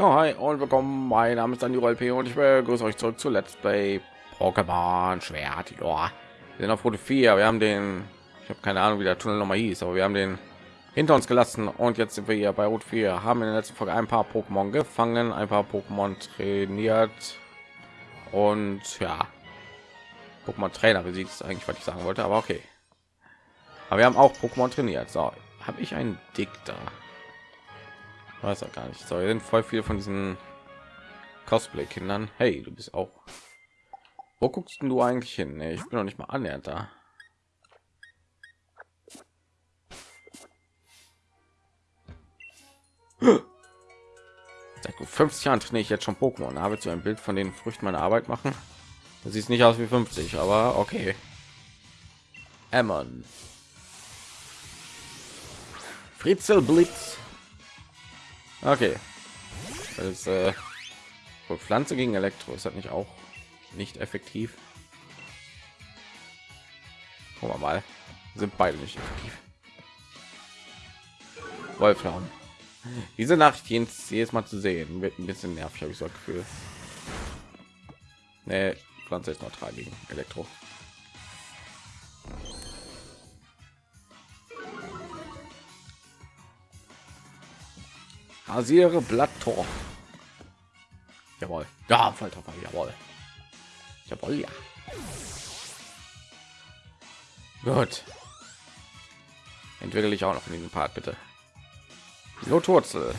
Ja, hi und willkommen. Mein Name ist Daniel LP und ich begrüße euch zurück zu Let's Play Pokémon Schwert. Ja, wir sind auf Route 4. Wir haben den, ich habe keine Ahnung, wie der Tunnel noch mal hieß, aber wir haben den hinter uns gelassen und jetzt sind wir hier bei Route 4. Haben in der letzten Folge ein paar Pokémon gefangen, ein paar Pokémon trainiert und ja, Pokémon Trainer besiegt ist eigentlich, was ich sagen wollte, aber okay. Aber wir haben auch Pokémon trainiert. So, habe ich einen Dick da? Weiß er gar nicht. So sind voll viel von diesen cosplay kindern hey du bist auch. Wo guckst du eigentlich hin? Nee, ich bin noch nicht mal annähernd da. Seit 50 jahren trainiere ich jetzt schon pokémon. Habe zu ein bild von den früchten meiner arbeit machen. Das sieht nicht aus wie 50 aber okay. Emmon. Fritzel Blitz Okay. Das äh, Pflanze gegen Elektro ist das nicht auch nicht effektiv. Gucken wir mal. Sind beide nicht effektiv. Wolfraum. Diese Nacht jedes, jedes Mal zu sehen wird ein bisschen nervig, habe ich so ein Gefühl. Nee, Pflanze ist neutral gegen Elektro. Rasiere Blatttor. Jawohl. Ja, Volltreffer. Jawohl. Jawohl, ja. Gut. Entwickle ich auch noch in diesem Part, bitte. Notwurzel.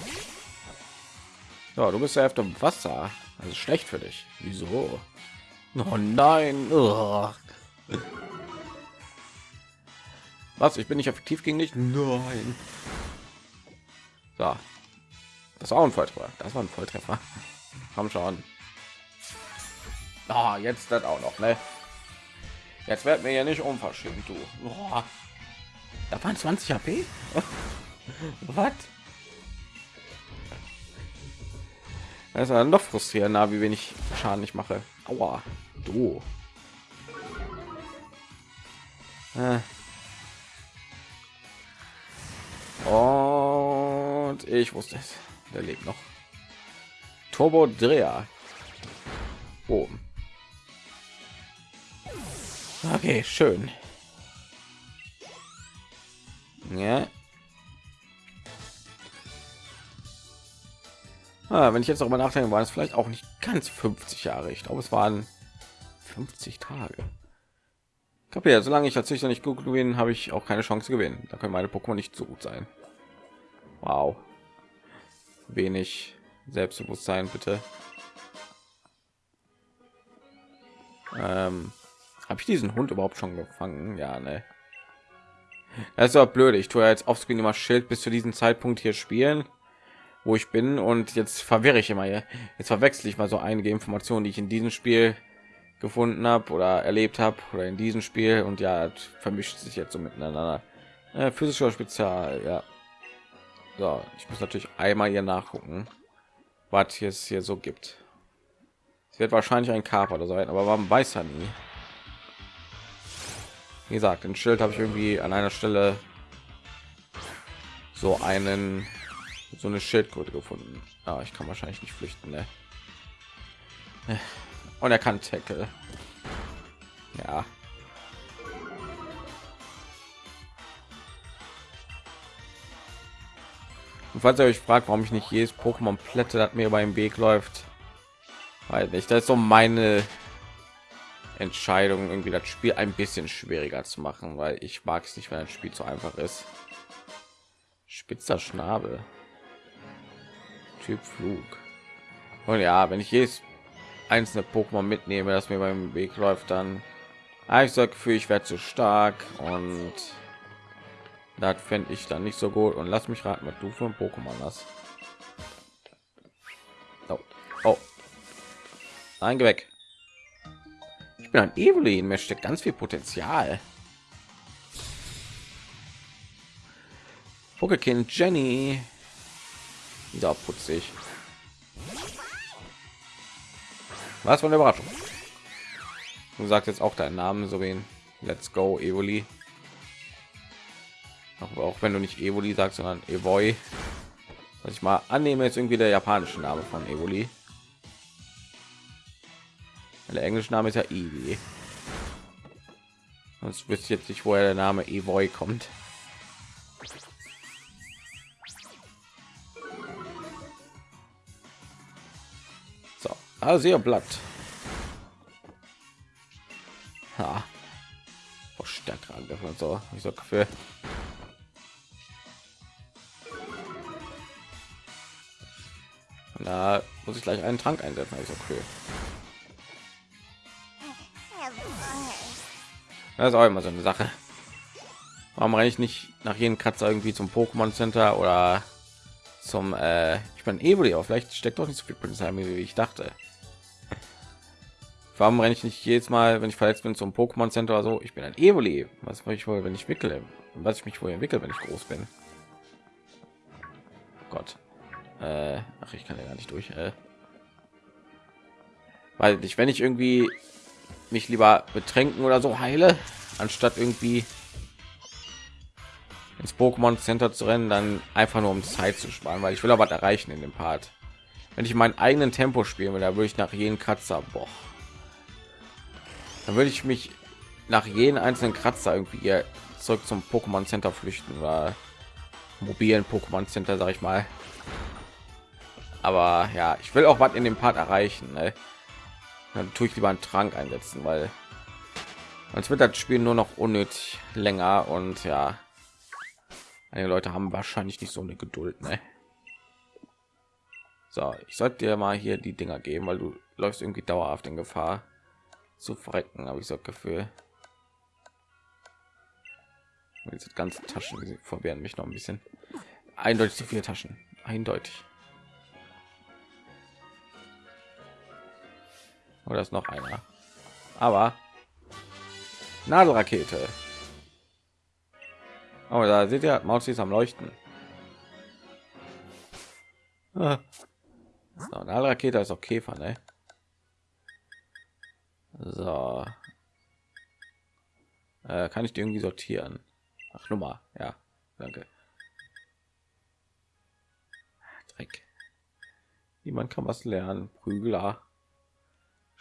Ja, du bist ja auf dem Wasser. Also schlecht für dich. Wieso? Oh nein. Ugh. Was? Ich bin nicht effektiv gegen dich? Nein. So, das war ein Volltreffer. Das war ein Volltreffer. Komm schon. Oh, jetzt das auch noch, ne? Jetzt wird mir ja nicht unverschämt, du. Oh. Da waren 20 HP. Was? Das ist dann noch frustrierender, wie wenig Schaden ich mache. Aua, du. Äh. Und ich wusste es der lebt noch. Turbo dreher oben okay schön. Ja. Ah, wenn ich jetzt mal nachdenke war es vielleicht auch nicht ganz 50 jahre. Ich glaube es waren 50 tage. Kapiert, solange ich als nicht gut gewinnen, habe ich auch keine Chance gewinnen. Da können meine Pokémon nicht so gut sein. Wow wenig Selbstbewusstsein, bitte. Ähm, Habe ich diesen Hund überhaupt schon gefangen? Ja, ne. Das ist auch blöd. Ich tue jetzt auf Screen immer Schild bis zu diesem Zeitpunkt hier spielen, wo ich bin und jetzt verwirre ich immer hier. Jetzt verwechsel ich mal so einige Informationen, die ich in diesem Spiel gefunden habe oder erlebt habe oder in diesem Spiel und ja, vermischt sich jetzt so miteinander. Äh, physischer Spezial, ja. So, ich muss natürlich einmal hier nachgucken, was es hier so gibt. Es wird wahrscheinlich ein Kaper sein, aber warum weiß er nie? Wie gesagt, ein Schild habe ich irgendwie an einer Stelle so einen so eine Schildkröte gefunden. Ah, ich kann wahrscheinlich nicht flüchten, ne? Und er kann Tackle. Ja, Und falls ihr euch fragt, warum ich nicht jedes Pokémon plätte, das mir beim Weg läuft, weil nicht, das ist so meine Entscheidung, irgendwie das Spiel ein bisschen schwieriger zu machen, weil ich mag es nicht, wenn ein Spiel zu einfach ist. Spitzer Schnabel, Typ Flug. Und ja, wenn ich jedes einzelne Pokémon mitnehme, das mir beim Weg läuft, dann habe ich so Gefühl, ich werde zu stark und das fände ich dann nicht so gut. Und lass mich raten, was du für ein Pokémon hast. Oh. oh. Nein, geh weg. Ich bin ein Evelyn. Mir steckt ganz viel Potenzial. Pokekind Jenny. Da putzig. Was für eine Überraschung. Du sagst jetzt auch deinen Namen, so wie Let's Go Evoli auch, auch wenn du nicht Evoli sagst, sondern Evoy. was ich mal annehme ist irgendwie der japanische name von evoli der englische name ist ja Eevee. sonst wüsste jetzt nicht woher der name evoy kommt so also ihr blatt ha. Oh, stärker angriff und so ich so für da muss ich gleich einen trank einsetzen also okay. Das ist auch immer so eine sache. Warum renne ich nicht nach jedem kratzer irgendwie zum pokémon center oder zum äh, ich bin evoli aber vielleicht steckt doch nicht so viel polizei wie ich dachte. Warum renne ich nicht jedes mal wenn ich verletzt bin zum pokémon center oder so? Ich bin ein evoli was mache ich wohl wenn ich wickele was ich mich wohl entwickle wenn ich groß bin? Gott äh, ach ich kann ja gar nicht durch äh. weil ich wenn ich irgendwie mich lieber betränken oder so heile anstatt irgendwie ins Pokémon Center zu rennen, dann einfach nur um Zeit zu sparen, weil ich will aber erreichen in dem Part. Wenn ich meinen eigenen Tempo spielen will, da würde ich nach jedem Kratzer, boah, dann würde ich mich nach jedem einzelnen Kratzer irgendwie zurück zum Pokémon Center flüchten oder mobilen Pokémon Center, sag ich mal. Aber ja, ich will auch was in dem Part erreichen. Ne? Dann tue ich lieber einen Trank einsetzen, weil als wird das Spiel nur noch unnötig länger und ja, einige Leute haben wahrscheinlich nicht so eine Geduld. Ne? So, ich sollte dir mal hier die Dinger geben, weil du läufst irgendwie dauerhaft in Gefahr zu verrecken, habe ich so Gefühl. Diese ganzen Taschen verwehren mich noch ein bisschen. Eindeutig zu viele Taschen. Eindeutig. Oder ist noch einer? Aber Nadelrakete. Oh, da seht ihr, Maus ist am Leuchten. Ah. So, Nadelrakete ist auch Käfer, ne? So. Äh, kann ich die irgendwie sortieren? Ach, Nummer, ja, danke. Dreck. Niemand kann was lernen. Prügler,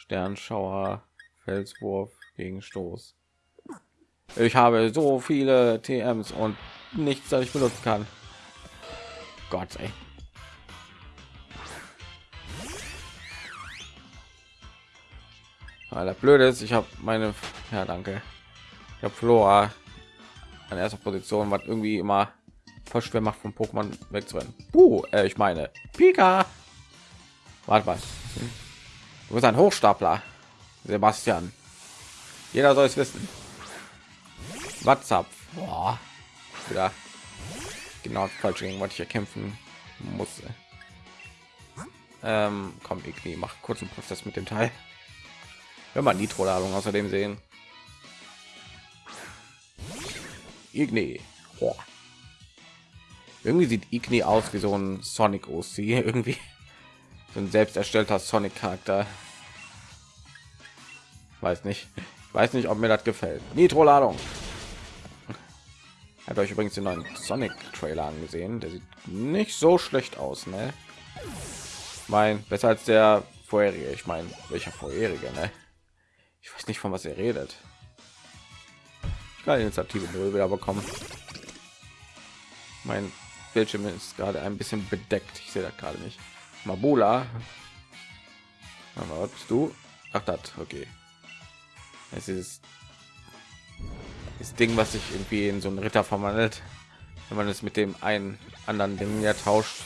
Sternschauer, Felswurf gegen Stoß. Ich habe so viele TMs und nichts, das ich benutzen kann. Gott, ey. Weil blöd ist, ich habe meine, ja danke, ich habe Flora an erster Position, was irgendwie immer voll schwer macht, vom Pokémon wegzurennen. Uh, äh, ich meine, Pika. Warte mal, du bist ein Hochstapler, Sebastian. Jeder soll es wissen. WhatsApp. Boah. Wieder genau falsch gegen was ich erkämpfen muss. Ähm, komm, ich mach kurzen Prozess mit dem Teil. Wenn man Nitro-Ladung außerdem sehen. Igni. Boah. Irgendwie sieht Igni aus wie so ein Sonic OC. Irgendwie so ein selbst erstellter Sonic-Charakter. Weiß nicht. Ich weiß nicht, ob mir das gefällt. Nitro-Ladung. Hat euch übrigens den neuen Sonic-Trailer angesehen. Der sieht nicht so schlecht aus, ne? Mein besser als der vorherige. Ich meine, welcher vorherige, ne? Ich weiß nicht, von was er redet. Ich kann Initiative null wieder bekommen. Mein Bildschirm ist gerade ein bisschen bedeckt. Ich sehe das gerade nicht. Mabula. Bist du? Ach, das. Okay. Es ist das Ding, was sich irgendwie in so einen Ritter verwandelt, wenn man es mit dem einen anderen Ding ja tauscht.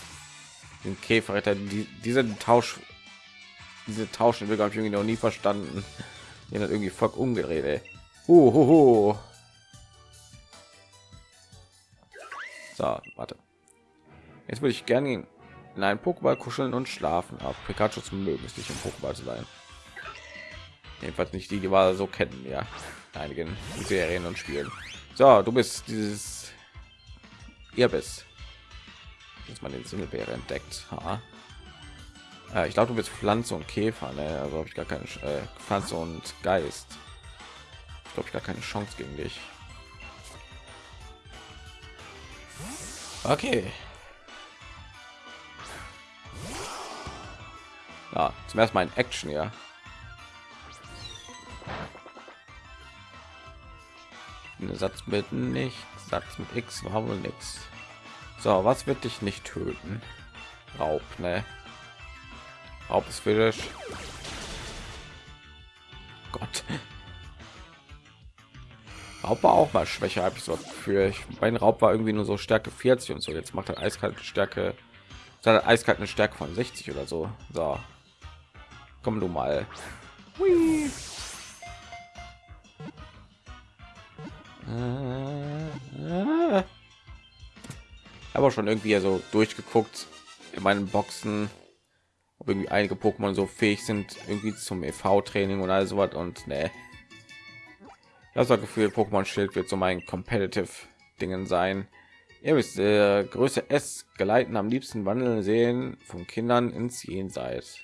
Den Käferritter, die, diese Tausch, diese Tauschen wir ich irgendwie noch nie verstanden. Die hat irgendwie voll umgedreht. Ey. Uh, hu, hu. So, warte. Jetzt würde ich gerne in einen Pokéball kuscheln und schlafen. Aber Pikachu zum mögen ist nicht im Pokéball zu sein. Jedenfalls nicht die, die wir so kennen, ja. Einigen Serien und Spielen. So, du bist dieses ihr bist jetzt man den Singelbeere entdeckt. Ha. Äh, ich glaube, du bist Pflanze und Käfer, ne? Also habe ich gar keine äh, Pflanze und Geist. Ich glaube, ich gar keine Chance gegen dich. Okay. Ja, zum ersten Mal in Action, ja. Satz mit nicht, Satz mit X war wohl nichts. So, was wird dich nicht töten? Raub, ne? Raub ist dich. Gott. Raub war auch mal schwächer, habe ich so für ich mein Raub war irgendwie nur so Stärke 40 und so. Jetzt macht er eiskalte Stärke, seine eiskalt eine Stärke von 60 oder so. So, komm du mal. Hui. Aber schon irgendwie so durchgeguckt in meinen Boxen, ob irgendwie einige Pokémon so fähig sind, irgendwie zum EV-Training und all sowas und ne. Das hat Gefühl, Pokémon Schild wird so mein competitive Dingen sein. Ihr wisst, äh, Größe S geleiten am liebsten wandeln sehen von Kindern ins Jenseits.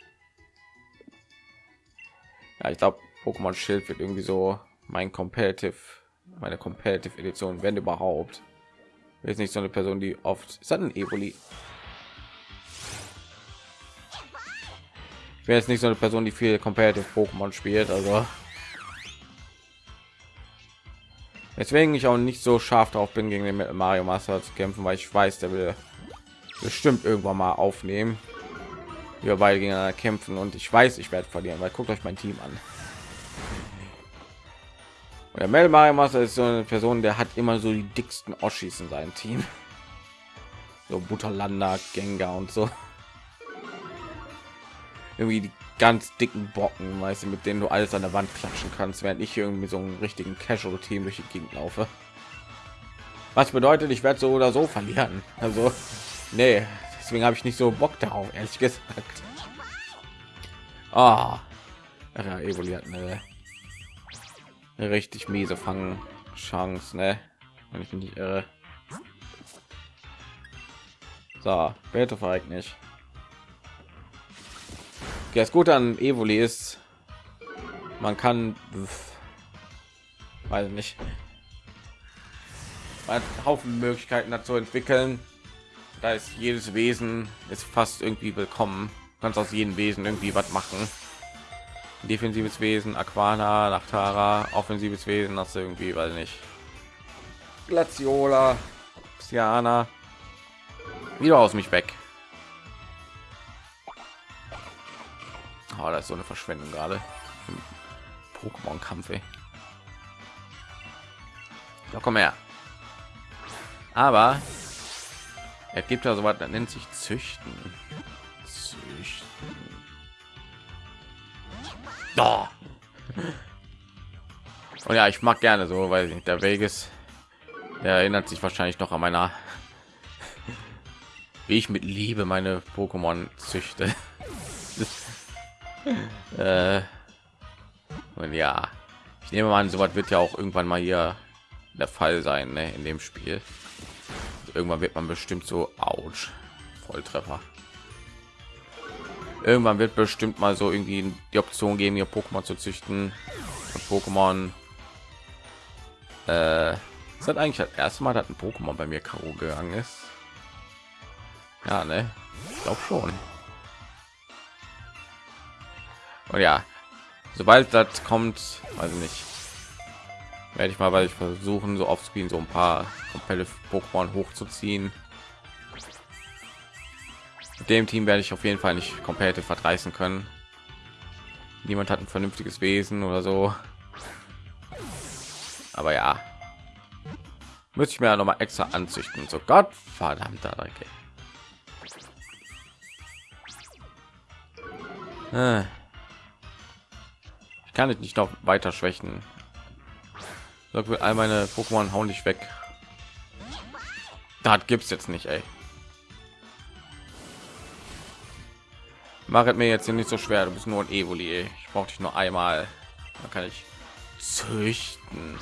Ja, ich glaube, Pokémon Schild wird irgendwie so mein competitive meine competitive edition wenn überhaupt. Jetzt nicht so eine person die oft ist ein evoli ich wäre jetzt nicht so eine person die viel competitive pokémon spielt also. Deswegen ich auch nicht so scharf drauf bin gegen den mario master zu kämpfen weil ich weiß der will bestimmt irgendwann mal aufnehmen wir beide gegeneinander kämpfen und ich weiß ich werde verlieren weil guckt euch mein team an der Mel Mario Master ist so eine Person, der hat immer so die dicksten Oschis in seinem Team. So Butterlander, Gengar und so. Irgendwie die ganz dicken Bocken, weißt du, mit denen du alles an der Wand klatschen kannst, während ich irgendwie so einen richtigen Casual Team durch die Gegend laufe. Was bedeutet, ich werde so oder so verlieren. Also, nee, deswegen habe ich nicht so Bock darauf, ehrlich gesagt. Ah, oh. ja, Evoli hat eine richtig miese fangen chance ne wenn ich mich nicht irre so bitte verreckt nicht okay, das gute an evoli ist man kann weiß nicht man haufen möglichkeiten dazu entwickeln da ist jedes wesen ist fast irgendwie willkommen kannst aus jedem wesen irgendwie was machen defensives Wesen, Aquana, Nachtara, offensives Wesen, das irgendwie, weil nicht. Glaciola, Psyana, wieder aus mich weg. Oh, das ist so eine Verschwendung gerade. Pokémon-Kampf. Ja, komm her. Aber es gibt ja so was, nennt sich Züchten. Oh. Und ja, ich mag gerne so, weil der Weg ist. Der erinnert sich wahrscheinlich noch an meiner, wie ich mit Liebe meine Pokémon züchte. äh, und ja, ich nehme an, sowas wird ja auch irgendwann mal hier der Fall sein ne, in dem Spiel. Irgendwann wird man bestimmt so, ouch, Volltreffer irgendwann wird bestimmt mal so irgendwie die Option geben, ihr Pokémon zu züchten. Pokémon äh, ist hat eigentlich das erste Mal, dass ein Pokémon bei mir Karo gegangen ist. Ja, ne, ich glaube schon. Und ja, sobald das kommt, also nicht, werde ich mal, weil ich versuchen, so auf Screen so ein paar komplette Pokémon hochzuziehen dem Team werde ich auf jeden Fall nicht komplett verdreißen können. Niemand hat ein vernünftiges Wesen oder so. Aber ja, müsste ich mir ja noch mal extra anzüchten. So Gott verdammter Dreck. Äh. Ich kann ich nicht noch weiter schwächen. All meine Pokémon hauen dich weg. Da gibt es jetzt nicht, ey. Machet mir jetzt hier nicht so schwer. Du bist nur ein Evoli. Ich brauche dich nur einmal. Dann kann ich züchten.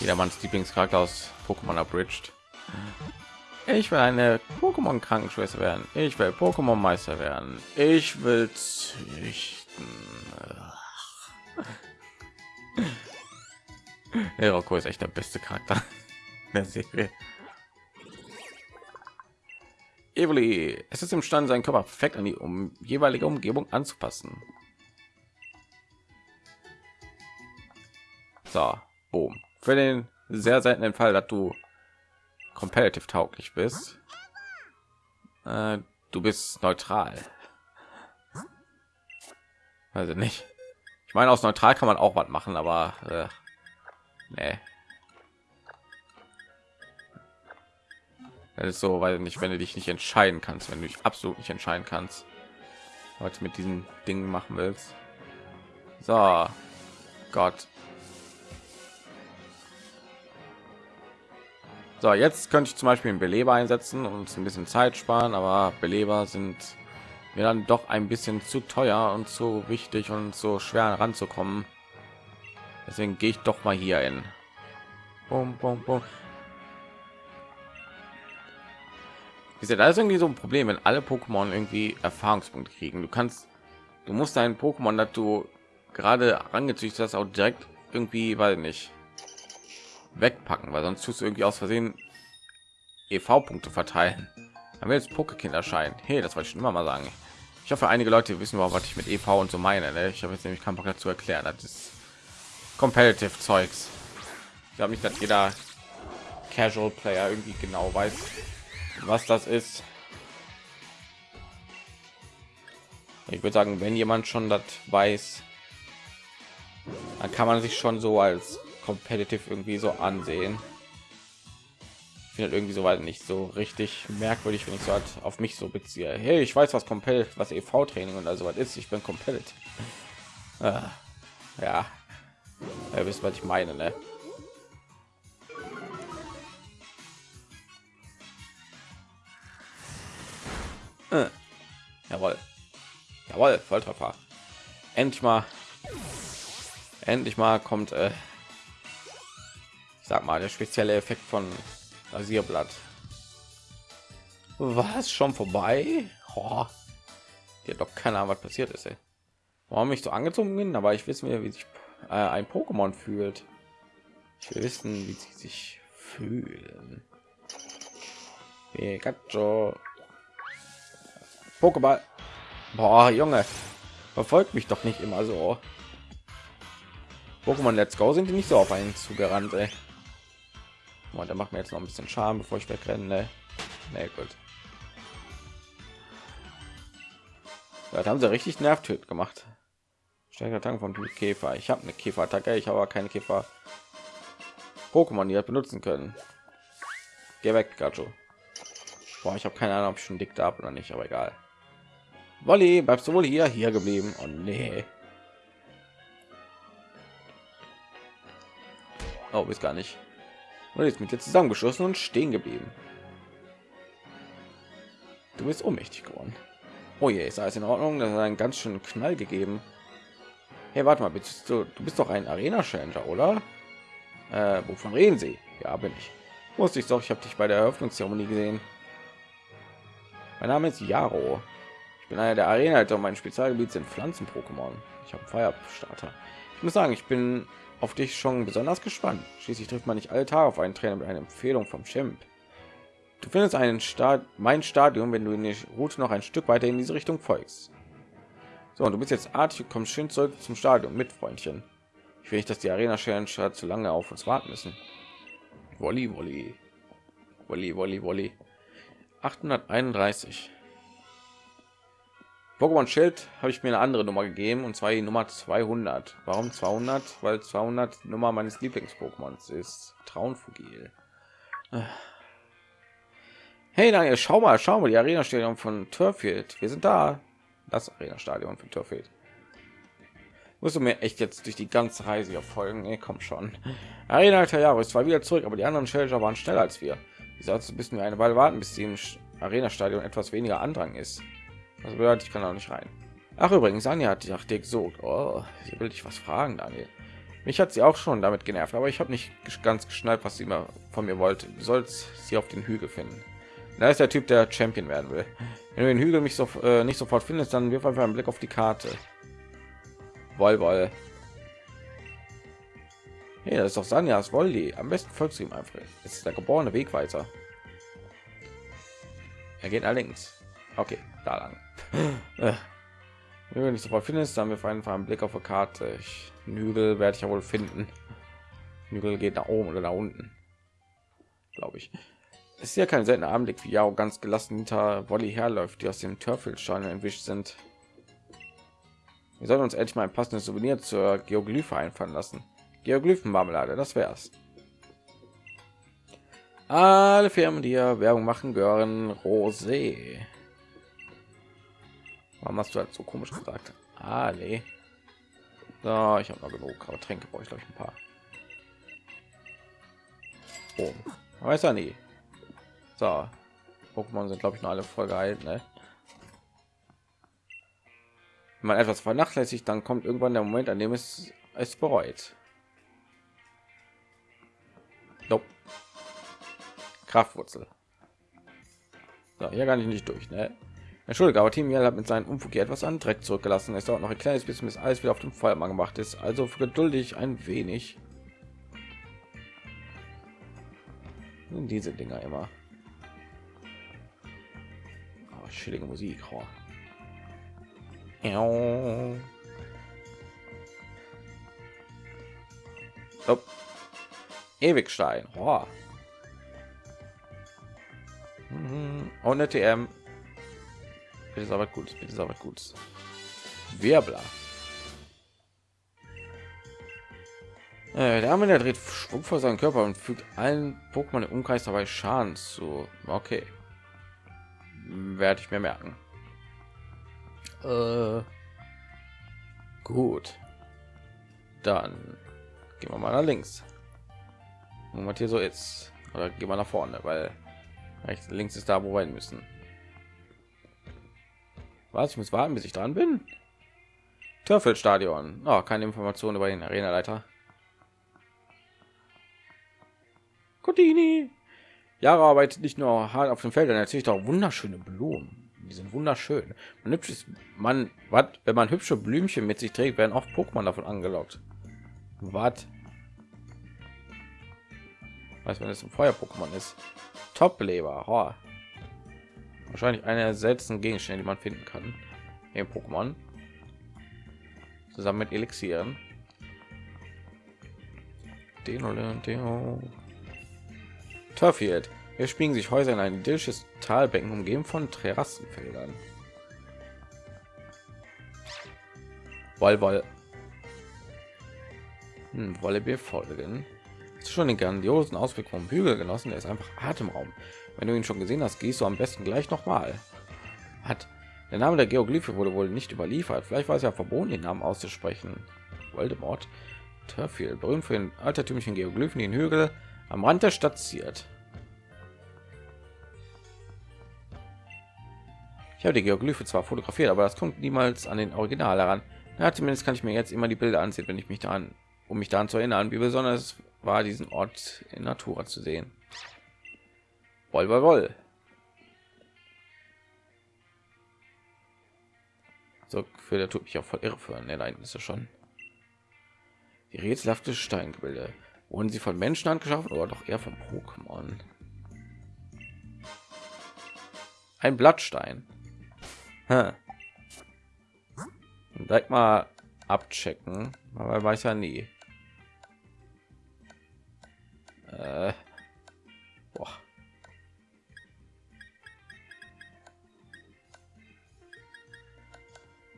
Jedermanns Lieblingscharakter aus Pokémon Abridged. Ich will eine Pokémon Krankenschwester werden. Ich will Pokémon Meister werden. Ich will züchten. Heroko ist echt der beste Charakter der Serie. Evoli, es ist imstande, seinen Körper perfekt an die um, jeweilige Umgebung anzupassen. So, boom. Für den sehr seltenen Fall, dass du competitive tauglich bist, äh, du bist neutral. Also nicht. Ich meine, aus neutral kann man auch was machen, aber äh, nee. Das ist so, weil nicht, wenn du dich nicht entscheiden kannst, wenn du dich absolut nicht entscheiden kannst, was mit diesen Dingen machen willst. So, Gott. So, jetzt könnte ich zum Beispiel einen Beleber einsetzen und ein bisschen Zeit sparen, aber Beleber sind mir dann doch ein bisschen zu teuer und zu wichtig und so schwer ranzukommen. Deswegen gehe ich doch mal hier in. Bum, bum, bum. ist ja da ist irgendwie so ein Problem, wenn alle Pokémon irgendwie Erfahrungspunkte kriegen. Du kannst, du musst deinen Pokémon, dass du gerade angezüchtet hast, auch direkt irgendwie, weil nicht wegpacken, weil sonst tust du irgendwie aus Versehen EV-Punkte verteilen. Dann wird jetzt Pokékind erscheinen. Hey, das wollte ich schon immer mal sagen. Ich hoffe, einige Leute wissen überhaupt, was ich mit EV und so meine. Ne? Ich habe jetzt nämlich keinen Bock dazu erklären. Das ist competitive Zeugs. Ich glaube nicht, dass jeder Casual Player irgendwie genau weiß, was das ist. Ich würde sagen, wenn jemand schon das weiß, dann kann man sich schon so als competitive irgendwie so ansehen. Ich finde irgendwie so weit nicht so richtig merkwürdig, wenn ich so halt auf mich so beziehe. Hey, ich weiß, was competitive, was EV-Training und also was ist. Ich bin competitive. Äh, ja, ihr wisst, was ich meine, ne? Äh. Jawohl. Jawohl, Volltreffer. Endlich mal. Endlich mal kommt, äh, ich sag mal, der spezielle Effekt von Rasierblatt. Was schon vorbei? Oh. Hier doch keine Ahnung, was passiert ist. Ey. Warum mich so angezogen bin, aber ich wissen wir, wie sich äh, ein Pokémon fühlt. Ich will wissen, wie sie sich fühlen. Pikachu. Pokéball. Boah, Junge, verfolgt mich doch nicht immer so. Pokémon Let's Go sind die nicht so auf einen zugerannt, ey. Und der macht mir jetzt noch ein bisschen Schaden, bevor ich wegrenne. Ne? Nee, gut. Das haben sie richtig nervtöt gemacht. Stärker Tank Typ Käfer. Ich habe eine Käferattacke, ich habe aber keine Käfer. Pokémon, die das benutzen können. Geh weg, Pikachu. Boah, ich habe keine Ahnung, ob ich schon dick da oder nicht, aber egal. Wolli, bleibst du wohl hier hier geblieben? Oh nee. Oh, ist gar nicht. Und jetzt mit dir zusammengeschossen und stehen geblieben. Du bist ohnmächtig geworden. Oh je, ist alles in Ordnung? Das hat einen ganz schönen Knall gegeben. Hey, warte mal, bist du, du bist doch ein Arena Challenger, oder? Äh, wovon reden Sie? Ja, bin ich. Wusste ich doch, ich habe dich bei der Eröffnungszeremonie gesehen. Mein Name ist Jaro. Ich bin einer der Arena, und mein Spezialgebiet sind Pflanzen-Pokémon. Ich habe Feuerstarter. Ich muss sagen, ich bin auf dich schon besonders gespannt. Schließlich trifft man nicht alle Tage auf einen Trainer mit einer Empfehlung vom Chimp. Du findest einen Start, mein Stadion, wenn du in die Route noch ein Stück weiter in diese Richtung folgst. So, und du bist jetzt artig kommst schön zurück zum Stadion mit Freundchen. Ich will nicht, dass die Arena Challenge zu lange auf uns warten müssen. Wolli, Wolli, Wolli, Wolli, Wolli. 831. Pokémon Schild habe ich mir eine andere Nummer gegeben und zwar die Nummer 200. Warum 200? Weil 200 Nummer meines Lieblings-Pokémons ist. Traunfugil. Hey Daniel, schau mal, schau mal, die Arena-Stadion von Turfield. Wir sind da. Das Arena-Stadion von Turfield. Musst du mir echt jetzt durch die ganze Reise hier folgen? Nee, komm schon. Arena alter Jahre ist zwar wieder zurück, aber die anderen Challenger waren schneller als wir. Wie sollst du müssen wir eine Weile warten, bis sie im Arena-Stadion etwas weniger Andrang ist. Das bedeutet, ich kann auch nicht rein. Ach übrigens, Anja hat dich dir gesucht. Oh, sie will dich was fragen, Daniel. Mich hat sie auch schon damit genervt, aber ich habe nicht ganz geschnallt, was sie immer von mir wollte. Du sollst sie auf den Hügel finden. Da ist der Typ, der Champion werden will. Wenn du den Hügel mich so, äh, nicht sofort findest, dann wirf einfach einen Blick auf die Karte. Woll, woll. Hey, das ist doch Sanjas Wolli. Am besten folgst du ihm einfach. Es ist der geborene Wegweiser. Er geht allerdings. Okay, da lang. Wenn du nicht sofort findest, dann wir einfach einen Blick auf die Karte. Ich, Hügel werde ich ja wohl finden. Hügel geht nach oben oder nach unten. Glaube ich. Ist ja kein seltener Anblick, wie Yao ganz gelassen hinter Wolli herläuft, die aus dem Törfelstein entwischt sind. Wir sollten uns endlich mal ein passendes Souvenir zur Geoglyphe einfallen lassen. Geoglyphenmarmelade, das wär's. Alle Firmen, die ja Werbung machen, gehören Rosé. Warum hast du halt so komisch gesagt? Alle. So, ich habe noch genug, aber Tränke brauche ich glaube ich ein paar. Oh, weiß er nie. So, Pokémon sind glaube ich noch alle voll geheilt, ne? Wenn man etwas vernachlässigt, dann kommt irgendwann der Moment, an dem es es bereut. Nope. Kraftwurzel. So, hier gar nicht nicht durch, ne? Entschuldige, aber Team hat mit seinem Unfug hier etwas an Dreck zurückgelassen. Es dauert noch ein kleines bisschen, bis alles wieder auf dem Feuermann gemacht ist. Also geduldig ein wenig. Diese Dinger immer. Oh, chillige Musik. Oh. Oh. Ewigstein. Oh. Und eine TM. Bitte aber gut, bitte aber gut. Wirbler. Äh, der Arme der dreht Schwung vor seinen Körper und fügt allen Pokémon im Umkreis dabei Schaden zu. Okay. Werde ich mir merken. Äh, gut. Dann gehen wir mal nach links. Und was hier so ist. Oder gehen wir nach vorne, weil rechts links ist da, wo wir hin müssen. Was? Ich muss warten, bis ich dran bin. Törfelstadion. Oh, keine Informationen über den Arenaleiter. Codini. Jahre arbeitet nicht nur hart auf dem Feld, er erzählt auch wunderschöne Blumen. Die sind wunderschön. Man hübsches man, was, wenn man hübsche Blümchen mit sich trägt, werden auch Pokémon davon angelockt. Was? Weiß wenn es ein Feuer-Pokémon ist. Top-Leber. Wahrscheinlich einer der seltensten Gegenstände, die man finden kann. Im Pokémon. Zusammen mit Elixieren. Turfield. Wir spielen sich Häuser in ein idyllisches Talbecken umgeben von Terrassenfeldern. Woll, woll. Hm, wolle wir folgen. Schon den grandiosen Ausblick vom Hügel genossen. Der ist einfach Atemraum. Wenn du ihn schon gesehen hast, gehst du am besten gleich noch mal. Hat der Name der Geoglyphe wurde wohl nicht überliefert. Vielleicht war es ja verboten, den Namen auszusprechen. Voldemort, Turfield, berühmt für den altertümlichen Geoglyphen, den Hügel am Rand der Stadt ziert. Ich habe die Geoglyphe zwar fotografiert, aber das kommt niemals an den Original heran. Ja, zumindest kann ich mir jetzt immer die Bilder ansehen, wenn ich mich daran, um mich daran zu erinnern, wie besonders war diesen Ort in Natura zu sehen. Woll, woll, woll. So für der tut mich auch voll irre für ist es schon. Die rätselhafte Steingebilde. Wurden sie von Menschen angeschaffen oder doch eher von Pokémon? Ein Blattstein. Hm. Direkt mal abchecken, aber weiß ja nie. Äh. Boah.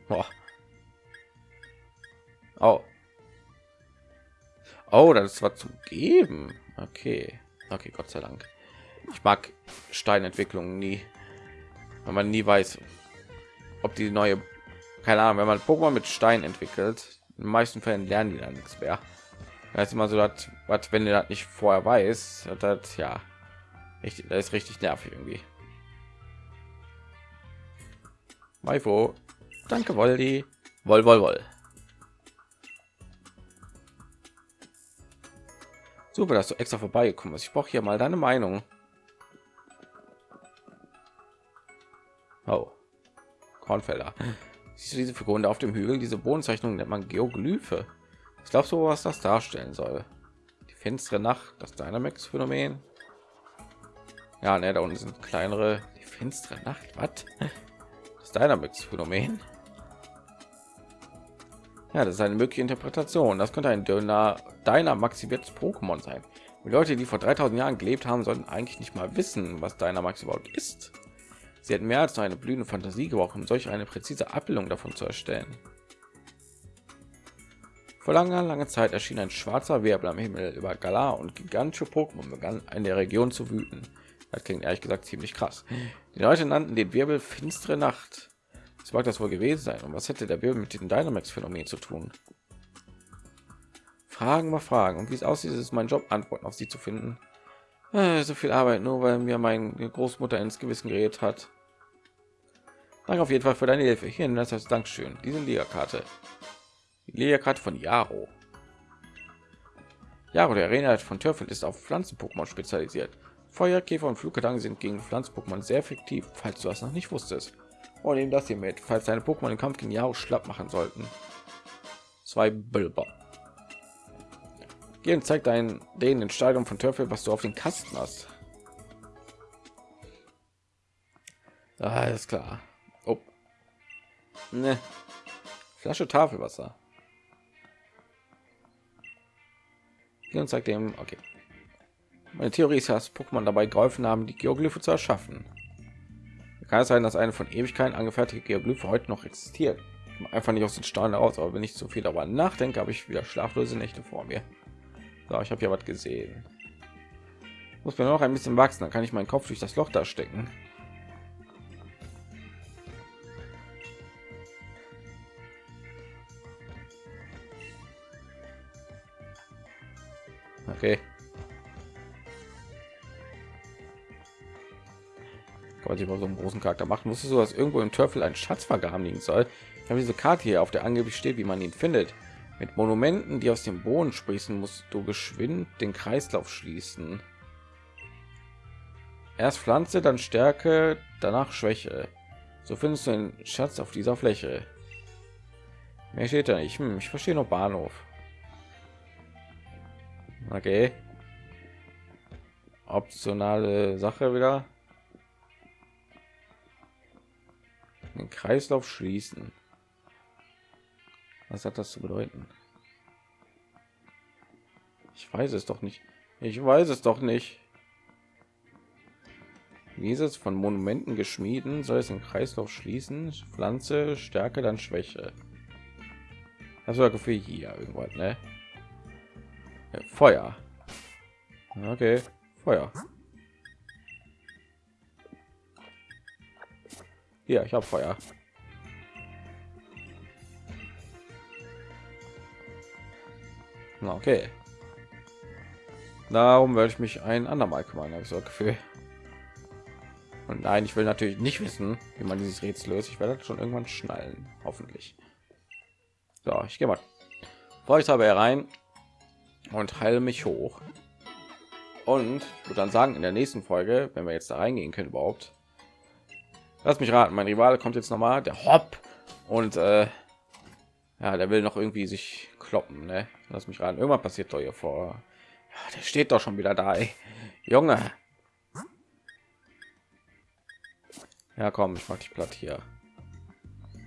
Boah. Oh. Oh, das war zu geben. Okay. Okay, Gott sei Dank. Ich mag Steinentwicklungen nie, wenn man nie weiß, ob die neue, keine Ahnung, wenn man Pokémon mit Stein entwickelt, in den meisten Fällen lernen die dann nichts mehr. Das ist immer so, dass, was, wenn du das nicht vorher weiß, das ja, richtig, das ist richtig nervig irgendwie. Maifo. Danke, Woldi. Woll, woll, woll. Super, dass du extra vorbeigekommen bist. Ich brauche hier mal deine Meinung. Oh. Kornfelder. Siehst du diese Figuren auf dem Hügel? Diese Bodenzeichnung nennt man Geoglyphe. Ich glaube so, was das darstellen soll. Die finstere Nacht, das Dynamax-Phänomen. Ja, ne, da unten sind kleinere. Die finstere Nacht. Was? Das Dynamax-Phänomen. Ja, das ist eine mögliche Interpretation. Das könnte ein dünner, deiner maximiertes Pokémon sein. Die Leute, die vor 3000 Jahren gelebt haben, sollten eigentlich nicht mal wissen, was deiner Max überhaupt ist. Sie hätten mehr als nur eine blühende Fantasie gebraucht, um solch eine präzise Abbildung davon zu erstellen. Vor langer, langer Zeit erschien ein schwarzer Wirbel am Himmel über Galar und gigantische Pokémon begannen in der Region zu wüten. Das klingt ehrlich gesagt ziemlich krass. Die Leute nannten den Wirbel finstere Nacht. Was mag das wohl gewesen sein? Und was hätte der Wirbel mit dem Dynamax-Phänomen zu tun? Fragen mal Fragen. Und wie es aussieht, ist mein Job, Antworten auf sie zu finden. Äh, so viel Arbeit, nur weil mir meine Großmutter ins Gewissen geredet hat. Danke auf jeden Fall für deine Hilfe. Hier, das heißt Dankeschön. Diese Liga-Karte. Die Liga-Karte von Jaro. Jaro, der Arena von Törfel, ist auf Pflanzen-Pokémon spezialisiert. Feuer, Käfer und Fluggedanken sind gegen Pflanzen-Pokémon sehr effektiv, falls du das noch nicht wusstest. Und nehmen das hier mit, falls deine Pokémon den Kampf gegen Jaro schlapp machen sollten. Zwei Bilber. Geh und zeig deinen denen in Stadion von Törfel, was du auf den Kasten hast. Ist klar. Oh. Ne. Flasche Tafelwasser. Und zeig dem. Okay. Meine Theorie ist, dass Pokémon dabei geholfen haben, die Geoglyphe zu erschaffen. Kann es sein, dass eine von Ewigkeiten angefertigte Geoglyphe heute noch existiert? Einfach nicht aus den Steinen aus, aber wenn ich zu viel darüber nachdenke, habe ich wieder schlaflose Nächte vor mir. So, ich habe ja was gesehen. Muss mir noch ein bisschen wachsen, dann kann ich meinen Kopf durch das Loch da stecken. Okay. Man sich mal so einen großen Charakter machen. Musstest du, dass irgendwo im Teufel ein Schatz vergraben liegen soll? Ich habe diese Karte hier, auf der angeblich steht, wie man ihn findet. Mit Monumenten, die aus dem Boden sprießen, musst du geschwind den Kreislauf schließen. Erst Pflanze, dann Stärke, danach Schwäche. So findest du den Schatz auf dieser Fläche. Mehr steht da nicht. Hm, ich verstehe noch Bahnhof. Okay. Optionale Sache wieder. Den Kreislauf schließen. Was hat das zu bedeuten? Ich weiß es doch nicht. Ich weiß es doch nicht. Wie ist es von Monumenten geschmieden? Soll es im Kreislauf schließen? Pflanze, Stärke, dann Schwäche. Das war für hier irgendwas, ne? Feuer. Okay, Feuer. Ja, ich habe Feuer. Na, okay. Darum werde ich mich ein andermal kümmern, habe ich so Gefühl. Und nein, ich will natürlich nicht wissen, wie man dieses Rätsel löst. Ich werde das schon irgendwann schnallen, hoffentlich. So, ich gehe mal. Vor ich habe herein und heile mich hoch. Und würde dann sagen, in der nächsten Folge, wenn wir jetzt da reingehen können überhaupt, lass mich raten, mein Rivale kommt jetzt noch mal, der Hopp und äh, ja, der will noch irgendwie sich kloppen, ne? Lass mich ran. Irgendwann passiert doch hier vor. Ja, der steht doch schon wieder da, ey. Junge. Ja, komm, ich mach dich platt hier.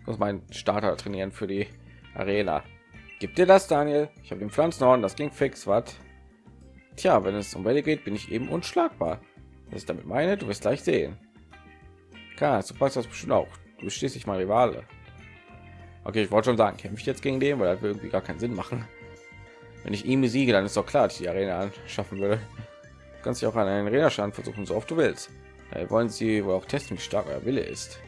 Ich muss meinen Starter trainieren für die Arena. Gibt dir das, Daniel? Ich habe den Pflanzenhorn, das ging fix, was? Tja, wenn es um Welle geht, bin ich eben unschlagbar. Was ich damit meine, du wirst gleich sehen. Klar, du passt das bestimmt auch. Du bist schließlich mal Rivale. Okay, ich wollte schon sagen, kämpfe ich jetzt gegen den, weil das irgendwie gar keinen Sinn machen. Wenn ich ihn besiege, dann ist doch klar, dass ich die Arena schaffen würde. Du kannst dich auch an einen Arena-Stand versuchen, so oft du willst. Da wollen sie wohl auch testen, wie stark euer Wille ist.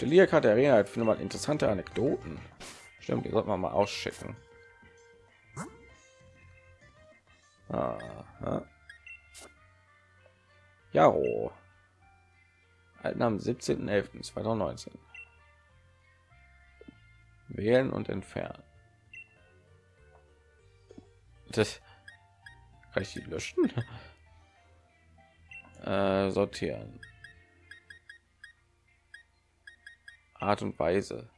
der der Arena findet man interessante Anekdoten. Stimmt, die sollte man mal auschecken. Aha. Jaro. Alten am 17.11.2019. Wählen und entfernen. Das kann ich die löschen? Äh, sortieren. Art und Weise.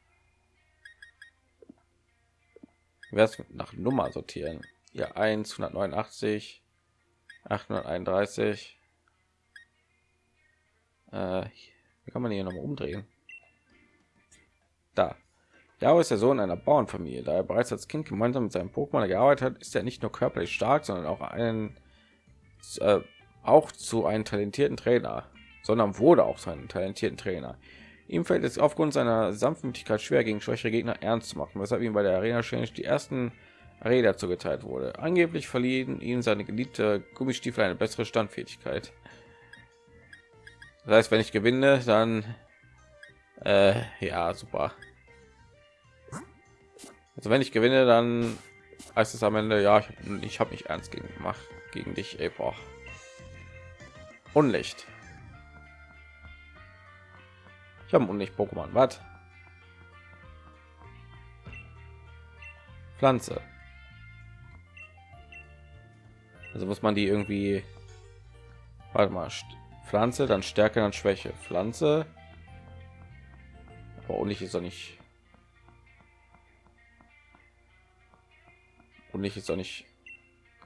Wer nach Nummer sortieren? Ja, 1, 189, 831, äh, kann man hier noch mal umdrehen? Da. Yao ist der Sohn einer Bauernfamilie. Da er bereits als Kind gemeinsam mit seinem Pokémon gearbeitet hat, ist er nicht nur körperlich stark, sondern auch einen äh, auch zu einem talentierten Trainer, sondern wurde auch zu einem talentierten Trainer. Ihm fällt es aufgrund seiner Sanftmütigkeit schwer, gegen schwächere Gegner ernst zu machen, weshalb ihm bei der Arena Challenge die ersten Räder zugeteilt wurde. Angeblich verliehen ihm seine geliebte Gummistiefel eine bessere Standfähigkeit. Das heißt, wenn ich gewinne, dann äh, ja super. Also wenn ich gewinne, dann heißt es am Ende, ja, ich, ich habe mich ernst gegen gemacht gegen dich, ey, boah. Unlicht. Ich habe Unlicht Pokémon. Was? Pflanze. Also muss man die irgendwie Warte mal, Pflanze, dann Stärke, dann Schwäche. Pflanze. Aber Unlicht ist doch nicht und nicht ist auch nicht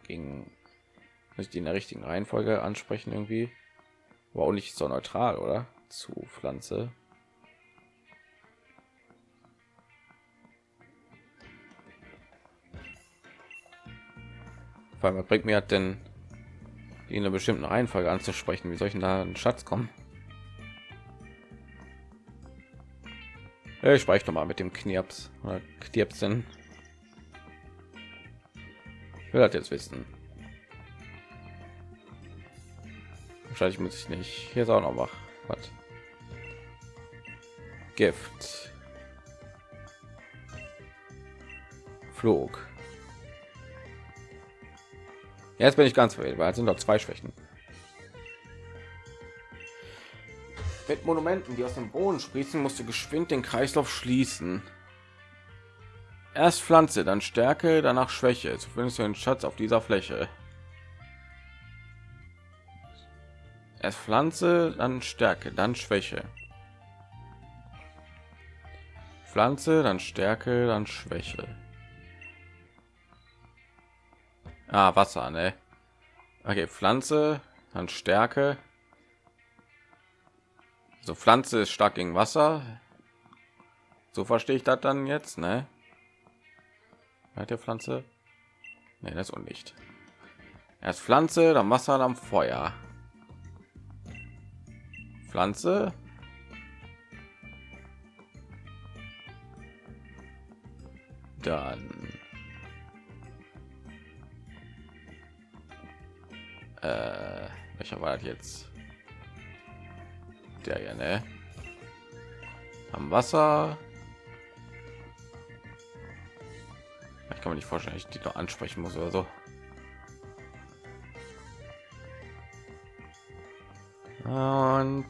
gegen ich die in der richtigen Reihenfolge ansprechen irgendwie war auch nicht so neutral oder zu Pflanze weil man bringt mir hat denn in einer bestimmten Reihenfolge anzusprechen wie soll ich da einen Schatz kommen ich spreche noch mal mit dem Knirps oder Knirpsen ich will das jetzt wissen. Wahrscheinlich muss ich nicht. Hier ist auch noch wach. Was? Gift. Flug. Jetzt bin ich ganz verwirrt, weil es sind noch zwei Schwächen. Mit Monumenten, die aus dem Boden sprießen, musst du geschwind den Kreislauf schließen. Erst Pflanze, dann Stärke, danach Schwäche. So findest du einen Schatz auf dieser Fläche. Erst Pflanze, dann Stärke, dann Schwäche. Pflanze, dann Stärke, dann Schwäche. Ah, Wasser, ne? Okay, Pflanze, dann Stärke. So Pflanze ist stark gegen Wasser. So verstehe ich das dann jetzt, ne? Der Pflanze? Nee, das und nicht. Erst Pflanze, dann Wasser, dann Feuer. Pflanze. Dann äh, welcher war das jetzt? Der ja, ne? Am Wasser. Ich kann mir nicht vorstellen, ich die noch ansprechen muss oder so. Und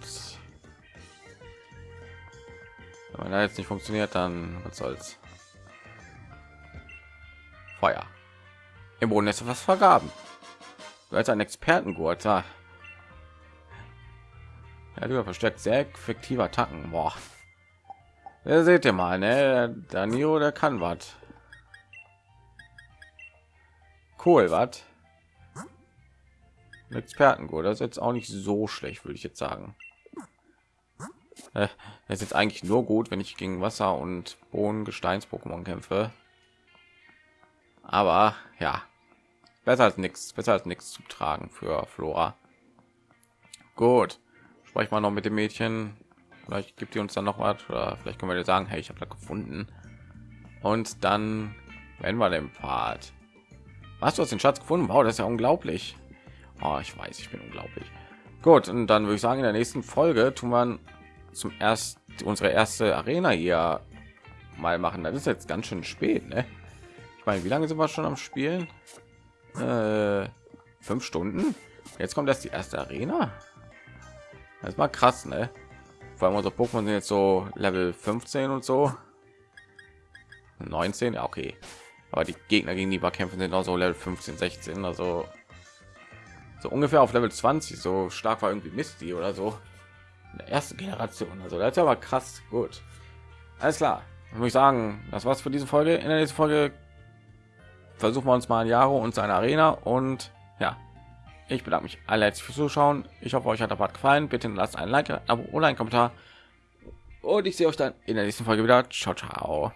wenn er jetzt nicht funktioniert, dann was soll's. Feuer. Im Boden ist was vergaben. Als ein Expertengurt. Ja, du verstärkt sehr effektive Attacken. Boah. Ja, seht ihr mal, ne? Danio, der kann was. Cool, was? Expertengut, das ist jetzt auch nicht so schlecht, würde ich jetzt sagen. Äh, das ist jetzt eigentlich nur gut, wenn ich gegen Wasser und Boden Gesteins Pokémon kämpfe. Aber ja, besser als nichts, besser als nichts zu tragen für Flora. Gut, sprech mal noch mit dem Mädchen. Vielleicht gibt ihr uns dann noch was oder vielleicht können wir dir sagen, hey, ich habe da gefunden. Und dann werden wir den Part. Was du hast den Schatz gefunden? Wow, das ist ja unglaublich. Oh, ich weiß, ich bin unglaublich. Gut, und dann würde ich sagen, in der nächsten Folge tun wir zum erst unsere erste Arena hier mal machen. Das ist jetzt ganz schön spät, ne? Ich meine, wie lange sind wir schon am Spielen? Äh, fünf Stunden. Jetzt kommt erst die erste Arena. Das war krass, ne? Vor allem unsere Pokémon sind jetzt so Level 15 und so. 19, ja, okay aber die Gegner gegen die wir kämpfen sind auch so Level 15, 16, also so ungefähr auf Level 20. So stark war irgendwie Misty oder so in der ersten Generation. Also das ist aber krass gut. Alles klar, muss ich sagen, das war's für diese Folge. In der nächsten Folge versuchen wir uns mal ein Jahre und seine Arena und ja, Ich bedanke mich alle herzlich fürs Zuschauen. Ich hoffe, euch hat der Part gefallen. Bitte lasst ein Like, ein Abo oder einen Kommentar. Und ich sehe euch dann in der nächsten Folge wieder. Ciao, ciao.